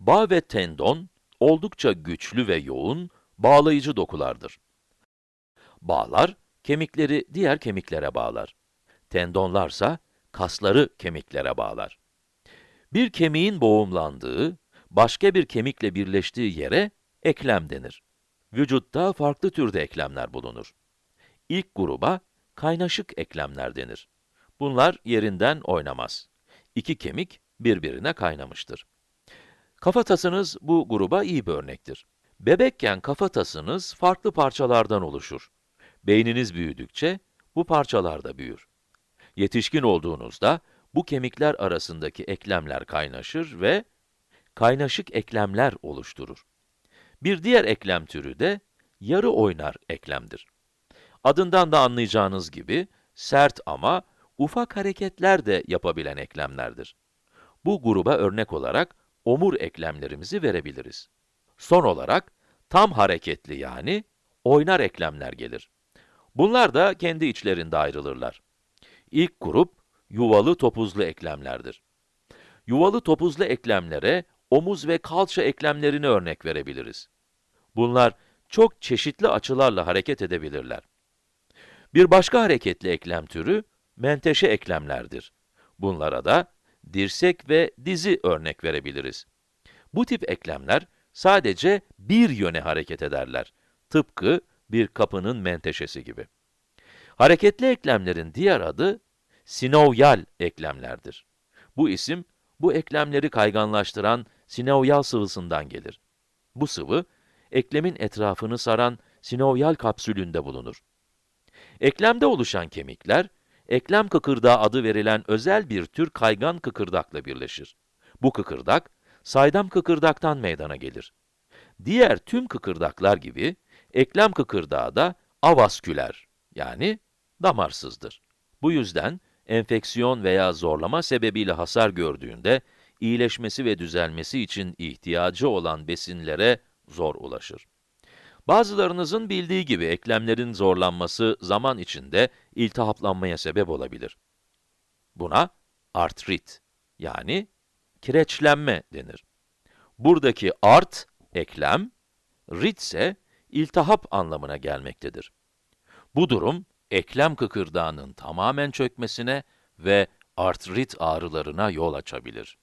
Bağ ve tendon, oldukça güçlü ve yoğun, bağlayıcı dokulardır. Bağlar, kemikleri diğer kemiklere bağlar. Tendonlarsa, kasları kemiklere bağlar. Bir kemiğin boğumlandığı, başka bir kemikle birleştiği yere eklem denir. Vücutta farklı türde eklemler bulunur. İlk gruba kaynaşık eklemler denir. Bunlar yerinden oynamaz. İki kemik birbirine kaynamıştır. Kafatasınız bu gruba iyi bir örnektir. Bebekken kafatasınız farklı parçalardan oluşur. Beyniniz büyüdükçe bu parçalar da büyür. Yetişkin olduğunuzda bu kemikler arasındaki eklemler kaynaşır ve kaynaşık eklemler oluşturur. Bir diğer eklem türü de yarı oynar eklemdir. Adından da anlayacağınız gibi sert ama ufak hareketler de yapabilen eklemlerdir. Bu gruba örnek olarak omur eklemlerimizi verebiliriz. Son olarak tam hareketli yani oynar eklemler gelir. Bunlar da kendi içlerinde ayrılırlar. İlk grup yuvalı topuzlu eklemlerdir. Yuvalı topuzlu eklemlere omuz ve kalça eklemlerini örnek verebiliriz. Bunlar çok çeşitli açılarla hareket edebilirler. Bir başka hareketli eklem türü menteşe eklemlerdir. Bunlara da dirsek ve dizi örnek verebiliriz. Bu tip eklemler sadece bir yöne hareket ederler. Tıpkı bir kapının menteşesi gibi. Hareketli eklemlerin diğer adı sinovyal eklemlerdir. Bu isim, bu eklemleri kayganlaştıran sinovyal sıvısından gelir. Bu sıvı, eklemin etrafını saran sinovyal kapsülünde bulunur. Eklemde oluşan kemikler, eklem kıkırdağı adı verilen özel bir tür kaygan kıkırdakla birleşir. Bu kıkırdak, saydam kıkırdaktan meydana gelir. Diğer tüm kıkırdaklar gibi, eklem kıkırdağı da avasküler, yani damarsızdır. Bu yüzden, enfeksiyon veya zorlama sebebiyle hasar gördüğünde, iyileşmesi ve düzelmesi için ihtiyacı olan besinlere zor ulaşır. Bazılarınızın bildiği gibi eklemlerin zorlanması zaman içinde iltihaplanmaya sebep olabilir. Buna artrit yani kireçlenme denir. Buradaki art, eklem, rit ise iltihap anlamına gelmektedir. Bu durum, eklem kıkırdağının tamamen çökmesine ve artrit ağrılarına yol açabilir.